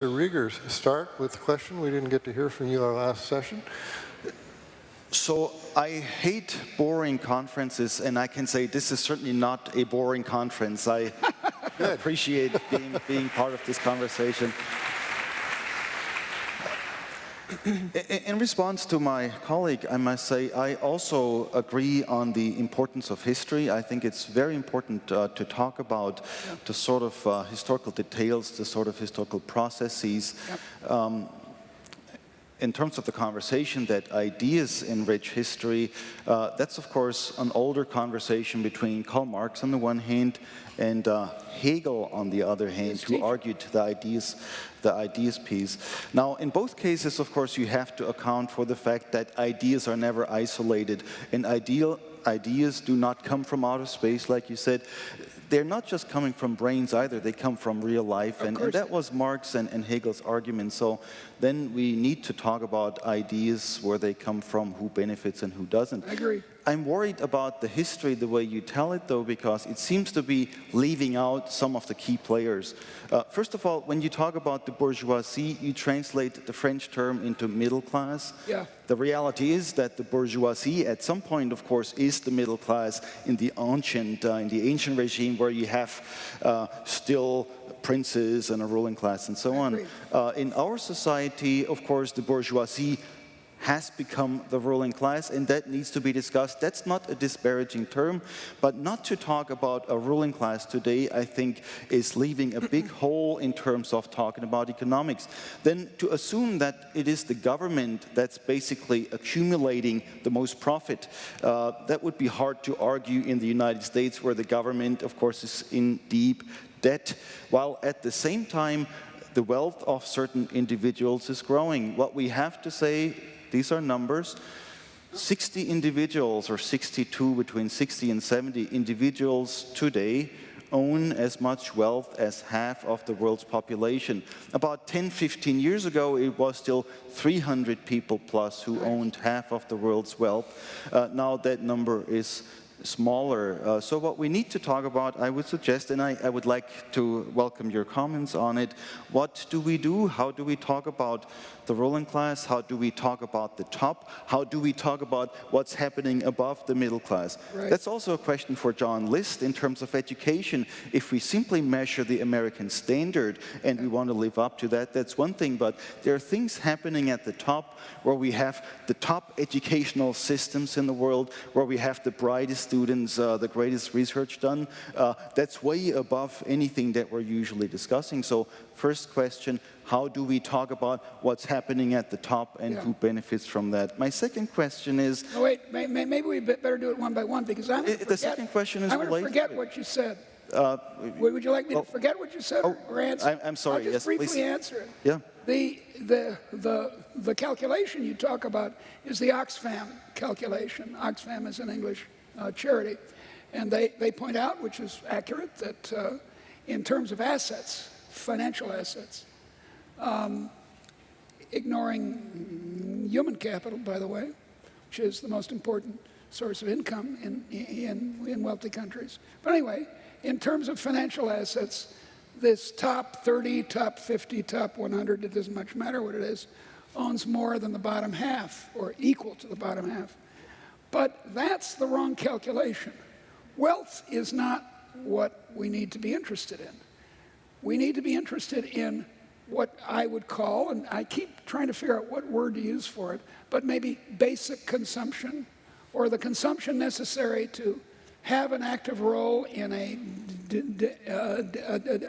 Rieger start with the question. We didn't get to hear from you our last session. So I hate boring conferences, and I can say this is certainly not a boring conference. I appreciate being, being part of this conversation. In response to my colleague, I must say I also agree on the importance of history. I think it's very important uh, to talk about the sort of uh, historical details, the sort of historical processes. Yep. Um, in terms of the conversation that ideas enrich history, uh, that's of course an older conversation between Karl Marx on the one hand and uh, Hegel on the other hand, who argued the ideas, the ideas piece. Now, in both cases, of course, you have to account for the fact that ideas are never isolated, and ideal ideas do not come from outer space, like you said they're not just coming from brains either, they come from real life. And, and, that was Marx and, and, Hegel's argument. So then we need to talk about ideas, where they come from, who benefits and who doesn't. I agree. I'm worried about the history, the way you tell it, though, because it seems to be leaving out some of the key players. Uh, first of all, when you talk about the bourgeoisie, you translate the French term into middle class. Yeah. The reality is that the bourgeoisie, at some point, of course, is the middle class in the ancient, uh, in the ancient regime, where you have uh, still princes and a ruling class and so on. Uh, in our society, of course, the bourgeoisie has become the ruling class, and that needs to be discussed. That's not a disparaging term, but not to talk about a ruling class today, I think, is leaving a big hole in terms of talking about economics. Then to assume that it is the government that's basically accumulating the most profit, uh, that would be hard to argue in the United States, where the government, of course, is in deep debt, while at the same time, the wealth of certain individuals is growing. What we have to say these are numbers. 60 individuals, or 62, between 60 and 70 individuals today own as much wealth as half of the world's population. About 10, 15 years ago, it was still 300 people plus who owned half of the world's wealth. Uh, now that number is smaller. Uh, so what we need to talk about, I would suggest, and I, I, would like to welcome your comments on it, what do we do? How do we talk about the ruling class? How do we talk about the top? How do we talk about what's happening above the middle class? Right. That's also a question for John List in terms of education. If we simply measure the American standard and we want to live up to that, that's one thing, but there are things happening at the top where we have the top educational systems in the world, where we have the brightest students, uh, the greatest research done. Uh, that's way above anything that we're usually discussing. So first question, how do we talk about what's happening at the top and yeah. who benefits from that? My second question is... Oh, wait, may, may, maybe we better do it one by one because I'm The second question is related. I'm going to forget what you said. Uh, would you like me to forget what you said oh, or answer? I'm, I'm sorry. I'll just yes, briefly please. answer it. Yeah. The, the, the, the calculation you talk about is the Oxfam calculation. Oxfam is an English uh, charity. And they, they point out, which is accurate, that uh, in terms of assets, financial assets, um, ignoring human capital, by the way, which is the most important source of income in, in, in wealthy countries. But anyway, in terms of financial assets, this top 30, top 50, top 100, it doesn't much matter what it is, owns more than the bottom half, or equal to the bottom half. But that's the wrong calculation. Wealth is not what we need to be interested in. We need to be interested in what I would call, and I keep trying to figure out what word to use for it, but maybe basic consumption, or the consumption necessary to have an active role in a, uh,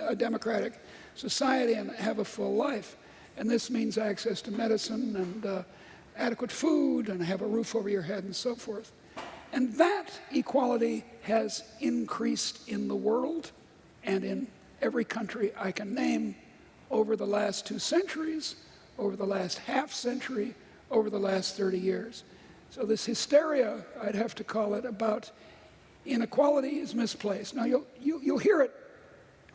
a democratic society and have a full life. And this means access to medicine and uh, adequate food and have a roof over your head and so forth. And that equality has increased in the world and in every country I can name over the last two centuries, over the last half century, over the last 30 years. So this hysteria, I'd have to call it, about inequality is misplaced. Now, you'll, you, you'll hear it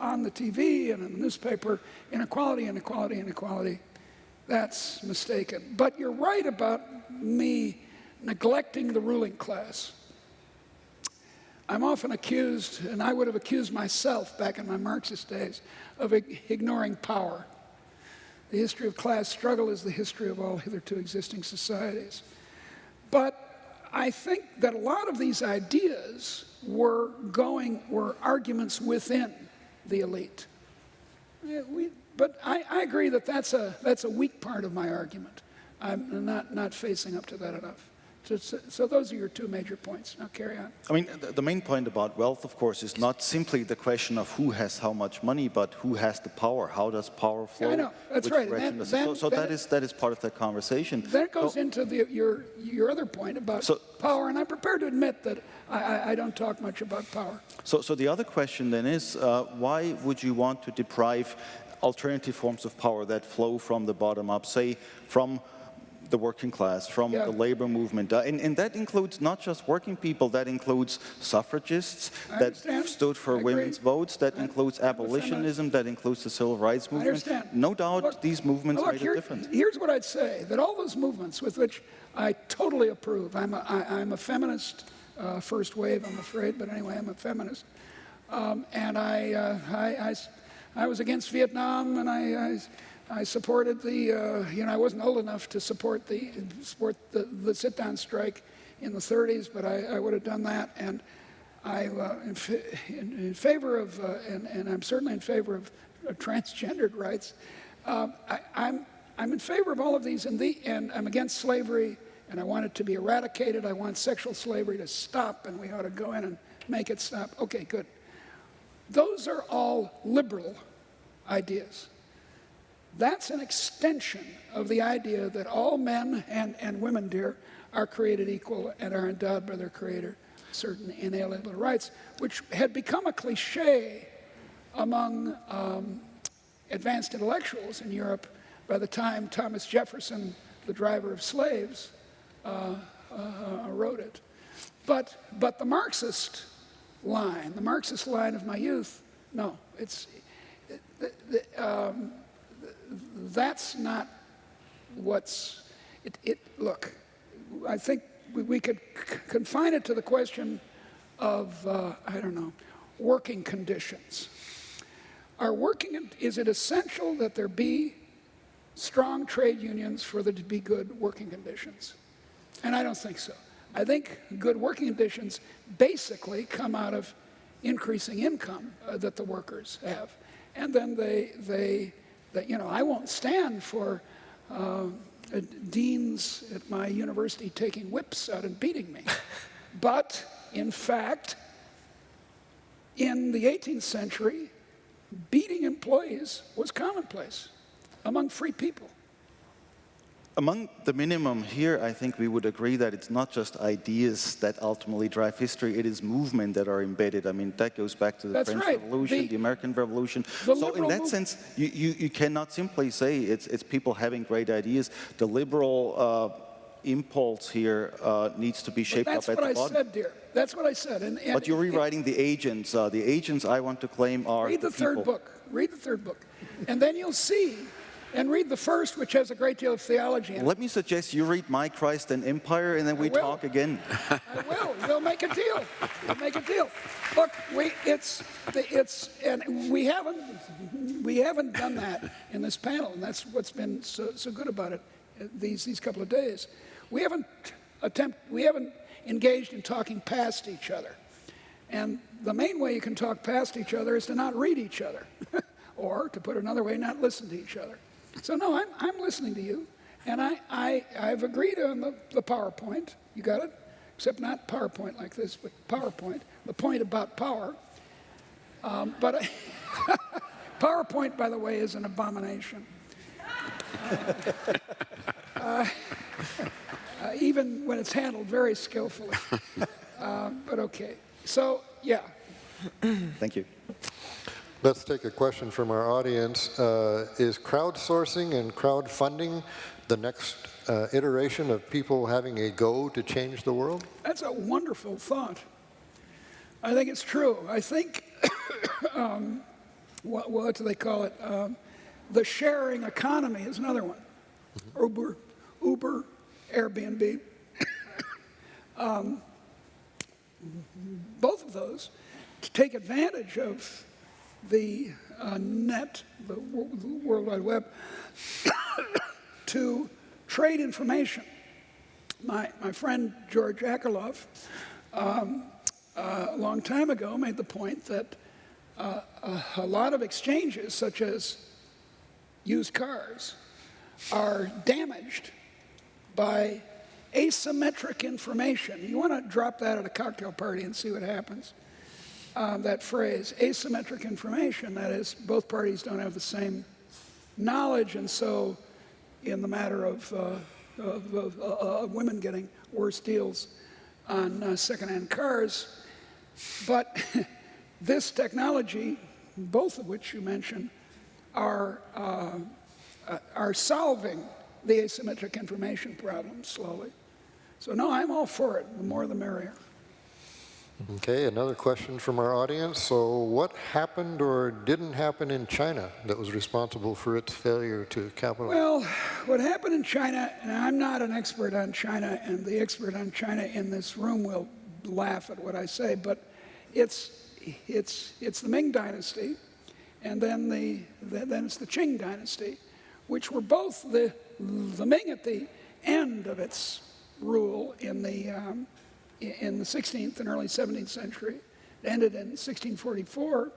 on the TV and in the newspaper, inequality, inequality, inequality. That's mistaken. But you're right about me neglecting the ruling class. I'm often accused, and I would have accused myself back in my Marxist days, of ignoring power. the history of class struggle is the history of all hitherto existing societies. But I think that a lot of these ideas were going, were arguments within the elite. We, but I, I agree that that's a, that's a weak part of my argument. I'm not, not facing up to that enough. So, so, so those are your two major points. Now carry on. I mean, the, the main point about wealth, of course, is not simply the question of who has how much money, but who has the power. How does power flow? I know. That's right. And direction then- does it flow? then- so then that it- is that is part of that conversation. That goes So- into the, your, your other point about So- power, and I'm prepared to admit that I, I, I don't talk much about power. So, so the other question then is, uh, why would you want to deprive alternative forms of power that flow from the bottom up, say from the working class, from Yeah. the labor movement? Uh, and, and that includes not just working people, that includes suffragists, I that understand. stood for I agree. women's votes, that includes a feminist. abolitionism, that includes the civil rights I movement. understand. No doubt Look- these movements look, made here- a difference. Here's what I'd say, that all those movements with which I totally approve, I'm a, I, I'm a feminist, uh, first wave, I'm afraid, but anyway, I'm a feminist. Um, and I, uh, I, I I was against Vietnam, and I, I, I supported the, uh, you know, I wasn't old enough to support the, support the, the sit-down strike in the 30s, but I, I would have done that. And I, uh, in, in, in favor of, uh, and, and I'm certainly in favor of, of transgendered rights. Um, I, I'm, I'm in favor of all of these, and, the, and I'm against slavery, and I want it to be eradicated. I want sexual slavery to stop, and we ought to go in and make it stop. Okay, good. Those are all liberal ideas. That's an extension of the idea that all men and, and women, dear, are created equal and are endowed by their Creator certain inalienable rights, which had become a cliche among um, advanced intellectuals in Europe by the time Thomas Jefferson, the driver of slaves, uh, uh, wrote it. But, but the Marxist line, the Marxist line of my youth, no, it's, the, the, um, that's not what's, it, it, look, I think we, we could confine it to the question of, uh, I don't know, working conditions. Are working, is it essential that there be strong trade unions for there to be good working conditions? And I don't think so. I think good working conditions basically come out of increasing income uh, that the workers have. And then they, they, they you know, I won't stand for uh, uh, deans at my university taking whips out and beating me. but in fact, in the 18th century, beating employees was commonplace among free people. Among the minimum here, I think we would agree that it's not just ideas that ultimately drive history, it is movement that are embedded. I mean, that goes back to the That's French right. Revolution, The- the, American Revolution. the so in that move- sense, you, you, you cannot simply say it's, it's people having great ideas. The liberal uh, impulse here uh, needs to be shaped up at what the I bottom. said, dear. That's what I said. And, and But you're it- rewriting the agents. Uh, the agents I want to claim are Read the, third people. book. Read the third book. And then you'll see, and read the first, which has a great deal of theology in it. Let me suggest you read My Christ and Empire, and then we talk again. I will. We'll make a deal. We'll make a deal. Look, we it's it's and we haven't we haven't done that in this panel, and that's what's been so, so good about it these these couple of days. We haven't attempt we haven't engaged in talking past each other, and the main way you can talk past each other is to not read each other, or to put it another way, not listen to each other. So no, I'm I'm listening to you. And I, I, I've agreed on the, the PowerPoint. You got it? Except not PowerPoint like this, but PowerPoint. The point about power. Um, but I, PowerPoint, by the way, is an abomination. Uh, uh, even when it's handled very skillfully. Uh, but okay. So, yeah. Thank you. Let's take a question from our audience. Uh, Is crowdsourcing and crowdfunding the next uh, iteration of people having a go to change the world? That's a wonderful thought. I think it's true. I think, um, what, what do they call it? Um, the sharing economy is another one. Uber, Uber, Airbnb. um, both of those to take advantage of the uh, net, the the World Wide Web, to trade information. My, my friend George Akerlof, um, uh, a long time ago, made the point that uh, a, a lot of exchanges, such as used cars, are damaged by asymmetric information. You want to drop that at a cocktail party and see what happens. Uh, that phrase, asymmetric information, that is, both parties don't have the same knowledge, and so in the matter of, uh, of, of, of women getting worse deals on uh, secondhand cars. But this technology, both of which you mentioned, are, uh, uh, are solving the asymmetric information problem slowly. So no, I'm all for it. The more the merrier. Okay, another question from our audience. So what happened or didn't happen in China that was responsible for its failure to capitalize? Well, what happened in China, and I'm not an expert on China, and the expert on China in this room will laugh at what I say, but it's, it's, it's the Ming Dynasty, and then, the, then it's the Qing Dynasty, which were both the, the Ming at the end of its rule in the, um, in the 16th and early 17th century. It ended in 1644,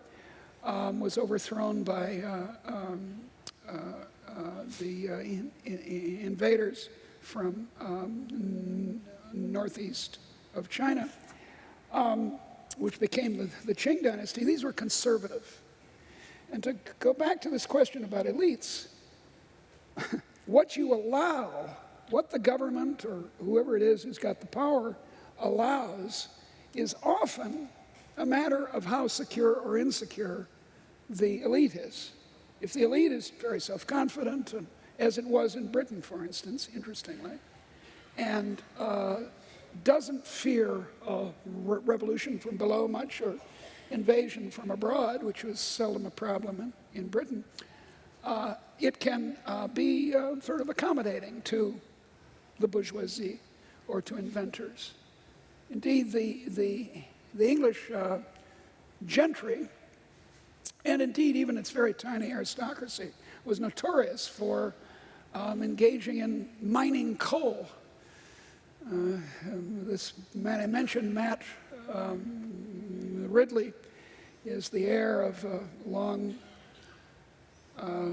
um, was overthrown by uh, um, uh, uh, the uh, in, in, invaders from um, northeast of China, um, which became the, the Qing dynasty. These were conservative. And to go back to this question about elites, what you allow, what the government or whoever it is who's got the power allows, is often a matter of how secure or insecure the elite is. If the elite is very self confident, as it was in Britain, for instance, interestingly, and uh, doesn't fear a re- revolution from below much or invasion from abroad, which was seldom a problem in, in Britain, uh, it can uh, be uh, sort of accommodating to the bourgeoisie or to inventors. Indeed, the, the, the English uh, gentry, and indeed even its very tiny aristocracy, was notorious for um, engaging in mining coal. Uh, um, this man I mentioned, Matt um, Ridley, is the heir of a long, uh,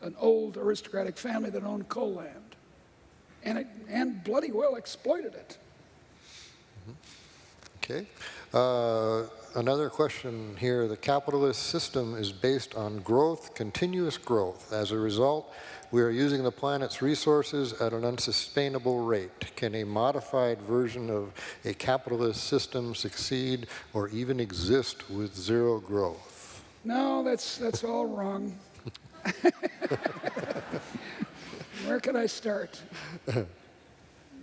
an old aristocratic family that owned coal land, and, it, and bloody well exploited it. Okay. Uh, another question here. The capitalist system is based on growth, continuous growth. As a result, we are using the planet's resources at an unsustainable rate. Can a modified version of a capitalist system succeed or even exist with zero growth? No, that's, that's all wrong. Where can I start?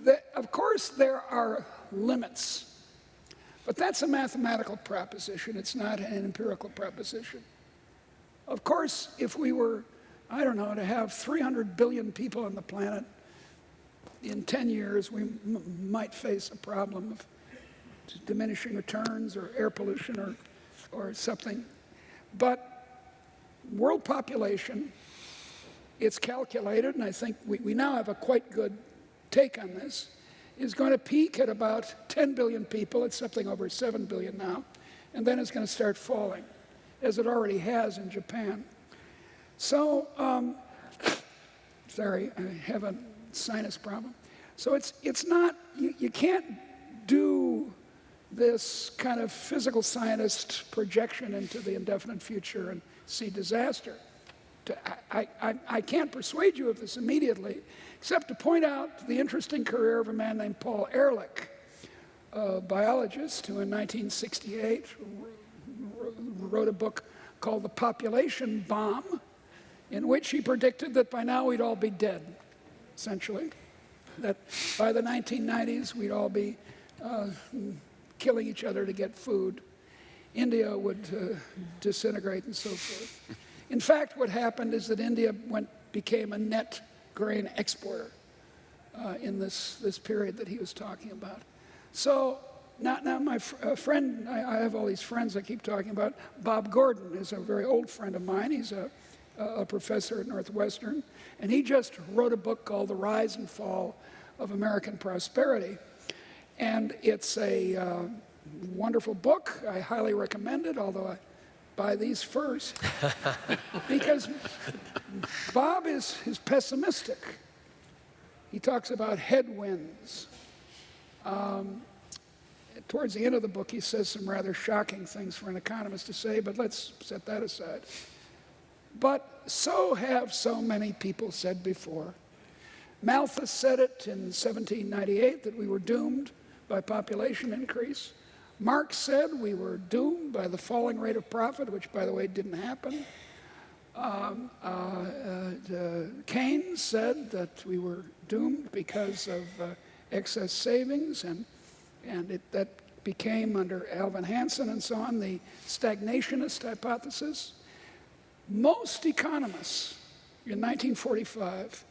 The, of course, there are limits, but that's a mathematical proposition. It's not an empirical proposition. Of course, if we were, I don't know, to have 300 billion people on the planet in 10 years, we might face a problem of diminishing returns or air pollution or, or something. But world population, it's calculated, and I think we, we now have a quite good take on this, is going to peak at about 10 billion people. It's something over 7 billion now. And then it's going to start falling, as it already has in Japan. So, um, sorry, I have a sinus problem. So it's, it's not, you, you can't do this kind of physical scientist projection into the indefinite future and see disaster. I, I, I can't persuade you of this immediately, except to point out the interesting career of a man named Paul Ehrlich, a biologist who in 1968 wrote a book called The Population Bomb, in which he predicted that by now we'd all be dead, essentially. That by the 1990s we'd all be uh, killing each other to get food. India would uh, disintegrate and so forth. In fact, what happened is that India went, became a net grain exporter uh, in this, this period that he was talking about. So now, now my fr- uh, friend, I, I have all these friends I keep talking about. Bob Gordon is a very old friend of mine. He's a, a professor at Northwestern, and he just wrote a book called The Rise and Fall of American Prosperity. And it's a uh, wonderful book. I highly recommend it, although I buy these first. because Bob is, is pessimistic. He talks about headwinds. Um, towards the end of the book, he says some rather shocking things for an economist to say, but let's set that aside. But so have so many people said before. Malthus said it in 1798 that we were doomed by population increase. Marx said we were doomed by the falling rate of profit, which, by the way, didn't happen. Um, uh, uh, Keynes said that we were doomed because of uh, excess savings, and, and it, that became, under Alvin Hansen and so on, the stagnationist hypothesis. Most economists in 1945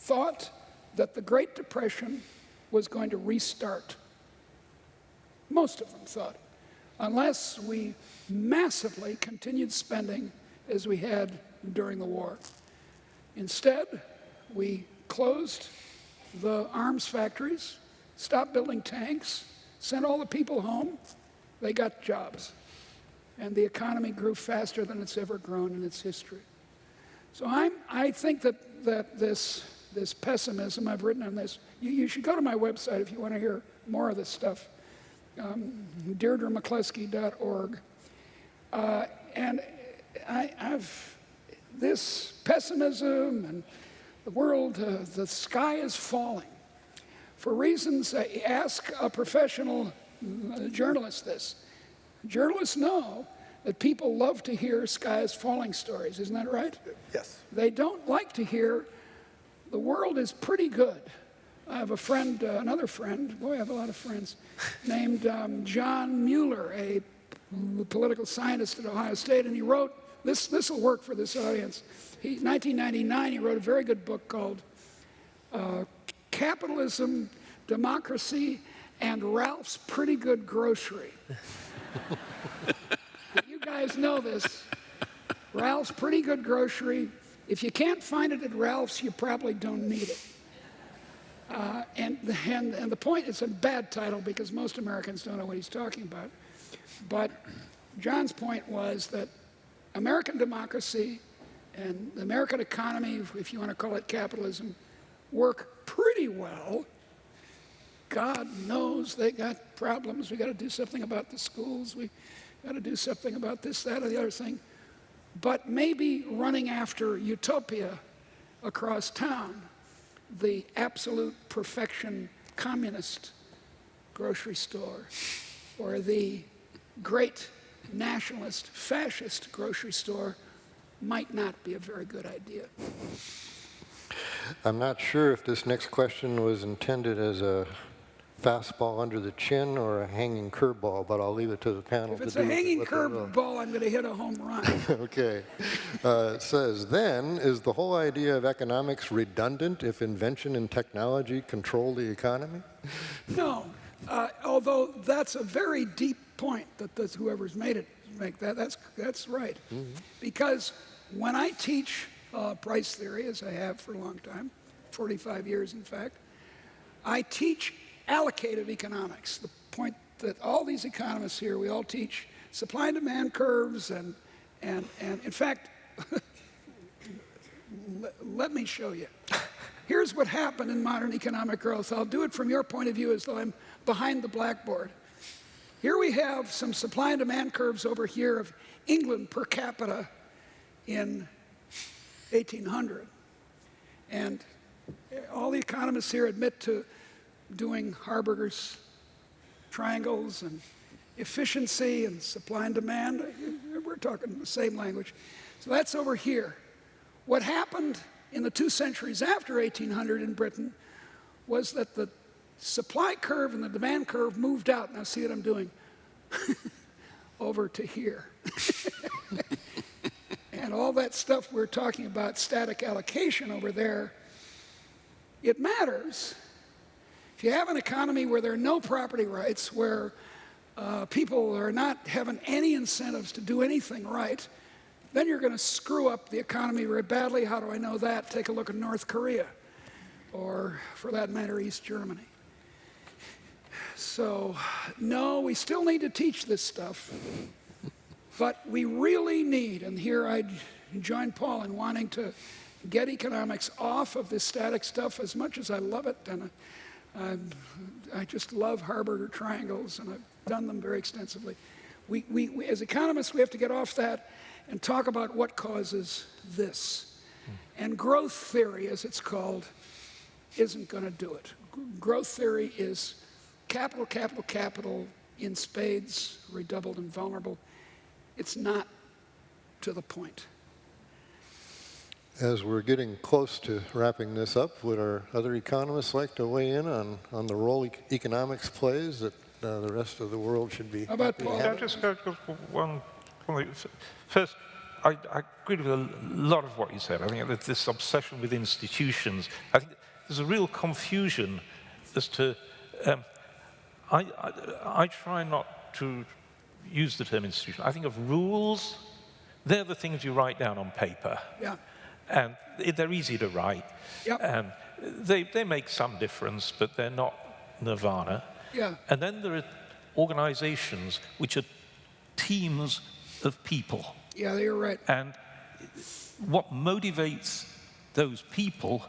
thought that the Great Depression was going to restart. Most of them thought, unless we massively continued spending as we had during the war. Instead, we closed the arms factories, stopped building tanks, sent all the people home, they got jobs. And the economy grew faster than it's ever grown in its history. So I'm, I think that, that this, this pessimism, I've written on this, you, you should go to my website if you want to hear more of this stuff, um, deirdremccloskey.org. Uh, and I, have this pessimism and the world, uh, the sky is falling. For reasons, uh, ask a professional uh, journalist this. Journalists know that people love to hear sky is falling stories, isn't that right? Yes. They don't like to hear the world is pretty good. I have a friend, uh, another friend, boy, I have a lot of friends, named um, John Mueller, a political scientist at Ohio State, and he wrote this, this will work for this audience. He, 1999, he wrote a very good book called uh, Capitalism, Democracy, and Ralph's Pretty Good Grocery. you guys know this. Ralph's Pretty Good Grocery. If you can't find it at Ralph's, you probably don't need it. Uh, and, and, and the point, it's a bad title because most Americans don't know what he's talking about. But John's point was that American democracy and the American economy, if you want to call it capitalism, work pretty well. God knows they got problems. We got to do something about the schools. We got to do something about this, that, or the other thing. But maybe running after utopia across town, the absolute perfection communist grocery store, or the great nationalist, fascist grocery store might not be a very good idea. I'm not sure if this next question was intended as a fastball under the chin or a hanging curveball, but I'll leave it to the panel If it's a hanging what they will. curveball, I'm going to hit a home run. okay. Uh, it says, then, is the whole idea of economics redundant if invention and technology control the economy? no, uh, although that's a very deep point that this, whoever's made it make that. That's, that's right. Mm -hmm. Because when I teach uh, price theory, as I have for a long time, 45 years in fact, I teach allocative economics, the point that all these economists here, we all teach supply and demand curves and, and, and in fact, let me show you. Here's what happened in modern economic growth. I'll do it from your point of view as though I'm behind the blackboard. Here we have some supply and demand curves over here of England per capita in 1800. And all the economists here admit to doing Harberger's triangles and efficiency and supply and demand. We're talking the same language. So that's over here. What happened in the two centuries after 1800 in Britain was that the supply curve and the demand curve moved out. Now see what I'm doing? Over to here. and all that stuff we're talking about, static allocation over there, it matters. If you have an economy where there are no property rights, where uh, people are not having any incentives to do anything right, then you're going to screw up the economy very badly. How do I know that? Take a look at North Korea, or for that matter, East Germany. So, no, we still need to teach this stuff, but we really need, and here I join Paul in wanting to get economics off of this static stuff as much as I love it, and I, I just love Harberger triangles, and I've done them very extensively. We, we, we, as economists, we have to get off that and talk about what causes this. Hmm. And growth theory, as it's called, isn't going to do it. Growth theory is capital, capital, capital in spades, redoubled and vulnerable. It's not to the point. As we're getting close to wrapping this up, would our other economists like to weigh in on, on the role e economics plays that uh, the rest of the world should be How about happy to Paul? Yeah, just go, go one, one. First, I, I agree with a lot of what you said. I think that this obsession with institutions, I think there's a real confusion as to, um, I, I, I try not to use the term institution. I think of rules, they're the things you write down on paper. Yeah. Um, and they're easy to write. Yep. And they, they make some difference, but they're not nirvana. Yeah. And then there are organizations which are teams of people. Yeah, you're right. And what motivates those people,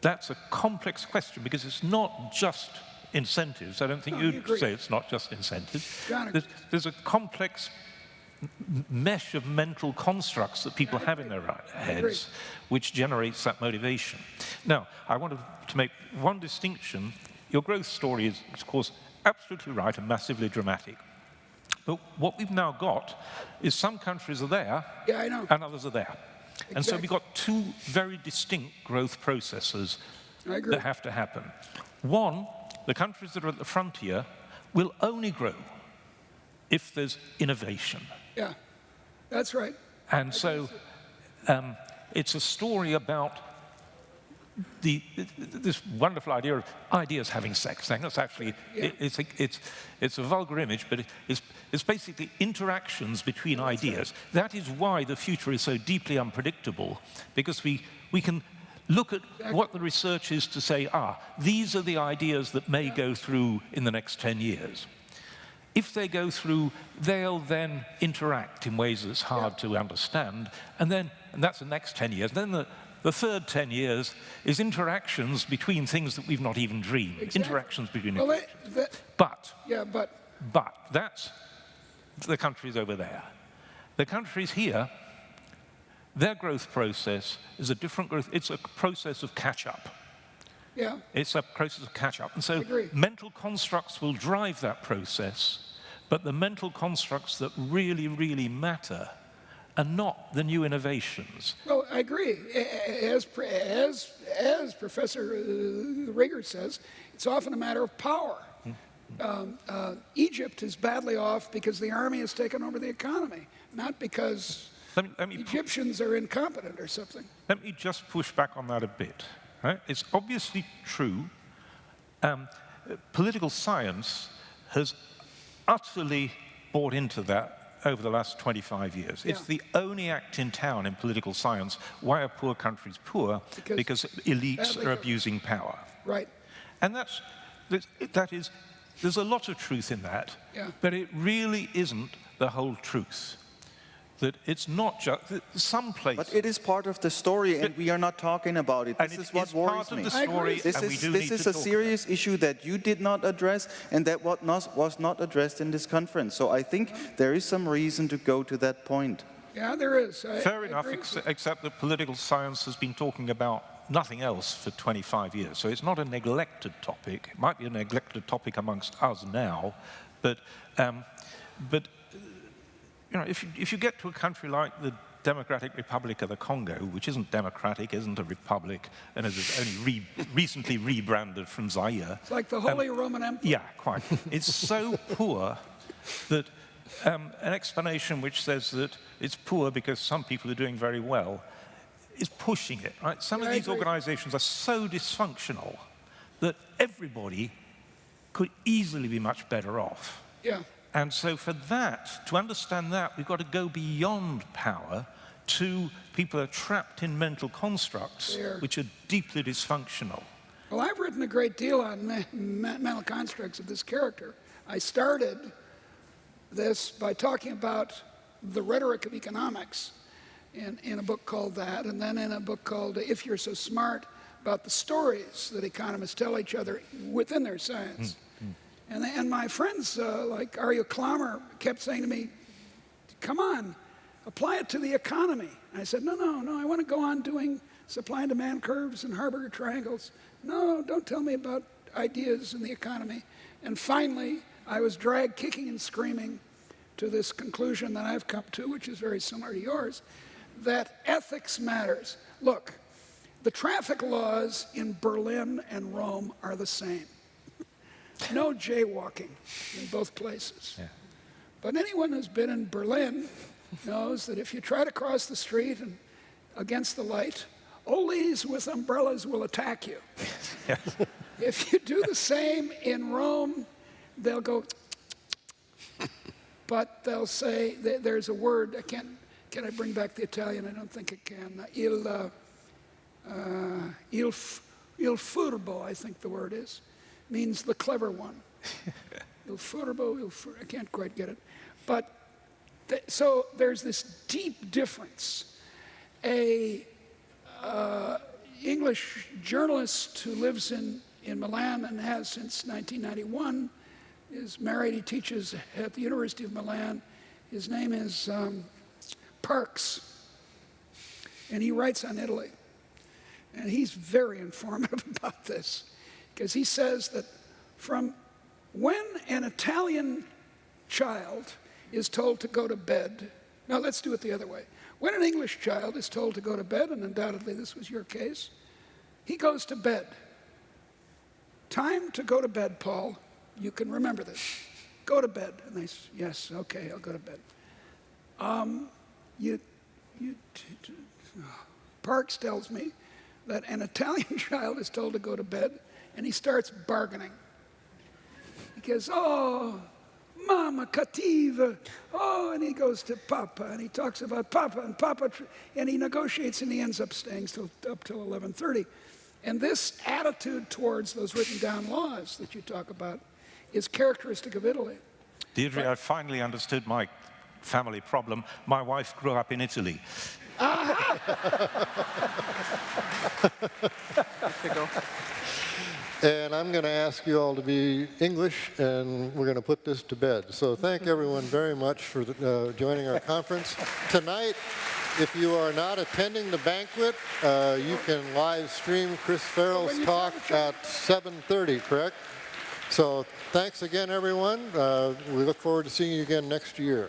that's a complex question because it's not just incentives. I don't think No, you you'd say it's not just incentives. There's, there's a complex mesh of mental constructs that people have in their heads which generates that motivation. Now, I wanted to make one distinction. Your growth story is, of course, absolutely right and massively dramatic. But what we've now got is some countries are there Yeah, I know. and others are there. And so we've got two very distinct growth processes that have to happen. One, the countries that are at the frontier will only grow if there's innovation. Yeah, that's right. And so um, it's a story about the, this wonderful idea of ideas having sex. And that's actually, it, it's, a, it's, it's a vulgar image, but it, it's, it's basically interactions between ideas. That is why the future is so deeply unpredictable, because we, we can look at what the research is to say, ah, these are the ideas that may go through in the next 10 years. If they go through, they'll then interact in ways that's hard to understand, and then, and that's the next 10 years. Then the, the third 10 years is interactions between things that we've not even dreamed. Exactly. Interactions between Well, that, that, But, yeah, but but, that's the countries over there. The countries here, their growth process is a different growth, it's a process of catch-up. Yeah, It's a process of catch-up. And so mental constructs will drive that process, but the mental constructs that really, really matter are not the new innovations. well, I agree. As as as Professor Rieger says, it's often a matter of power. Um, uh, Egypt is badly off because the army has taken over the economy, not because Let me, let me, Egyptians are incompetent or something. let me just push back on that a bit. Right? It's obviously true. Um, political science has utterly bought into that over the last 25 years. It's the only act in town in political science. Why are poor countries poor? Because because elites are abusing power. Right. And that's, that- that is, there's a lot of truth in that, Yeah. but it really isn't the whole truth. That it's not just, some places, But it is part of the story, and we are not talking about it. and This it is what is worries part of me. the I agree. story, This and we is, do this need is to a talk serious issue that you did not address and that what not, was not addressed in this conference. So I think there is some reason to go to that point. Yeah, there is. I- Fair I enough, ex except that political science has been talking about nothing else for 25 years. So it's not a neglected topic. It might be a neglected topic amongst us now, but, um, but you know, if you, if you get to a country like the Democratic Republic of the Congo, which isn't democratic, isn't a republic, and is only re recently rebranded from Zaire, It's like the Holy Roman Empire. yeah, quite. It's so poor that um, an explanation which says that it's poor because some people are doing very well is pushing it. Right? Some Yeah, of these organizations are so dysfunctional that everybody could easily be much better off. Yeah. And so for that, to understand that, we've got to go beyond power to people are trapped in mental constructs which are deeply dysfunctional. Well, I've written a great deal on me- me- mental constructs of this character. I started this by talking about the rhetoric of economics in, in a book called that, and then in a book called If You're So Smart, about the stories that economists tell each other within their science. Hmm. And, and my friends uh, like Arjo Klamer kept saying to me, come on, apply it to the economy. I said, no, no, no, I want to go on doing supply and demand curves and Harberger triangles. No, don't tell me about ideas in the economy. And finally, I was dragged kicking and screaming to this conclusion that I've come to, which is very similar to yours, that ethics matters. Look, the traffic laws in Berlin and Rome are the same. No jaywalking in both places. But anyone who's been in Berlin knows that if you try to cross the street and against the light, old ladies with umbrellas will attack you. if you do the same in Rome, they'll go, but they'll say, there's a word, I can't, can I bring back the Italian? I don't think I can. Il, uh, uh, il, f- il furbo, I think the word is, means the clever one. il furbo, il fur- I can't quite get it. But th- so there's this deep difference. A uh, English journalist who lives in, in Milan and has since 1991 is married. He teaches at the University of Milan. His name is um, Parks, and he writes on Italy. And he's very informative about this because he says that from when an Italian child is told to go to bed, now let's do it the other way. When an English child is told to go to bed, and undoubtedly this was your case, he goes to bed. Time to go to bed, Paul. You can remember this. Go to bed. And they say, yes, okay, I'll go to bed. Um, you, you, Parks tells me that an Italian child is told to go to bed and he starts bargaining. He goes, oh, mama cattiva. Oh, and he goes to Papa and he talks about Papa and Papa, and he negotiates and he ends up staying till, up till 11:30. And this attitude towards those written down laws that you talk about is characteristic of Italy. Deirdre, I finally understood my family problem. My wife grew up in Italy. And I'm going to ask you all to be English, and we're going to put this to bed. So thank everyone very much for uh, joining our conference. Tonight, if you are not attending the banquet, uh, you can live stream Chris Farrell's talk at 7.30, correct? So thanks again, everyone. Uh, we look forward to seeing you again next year.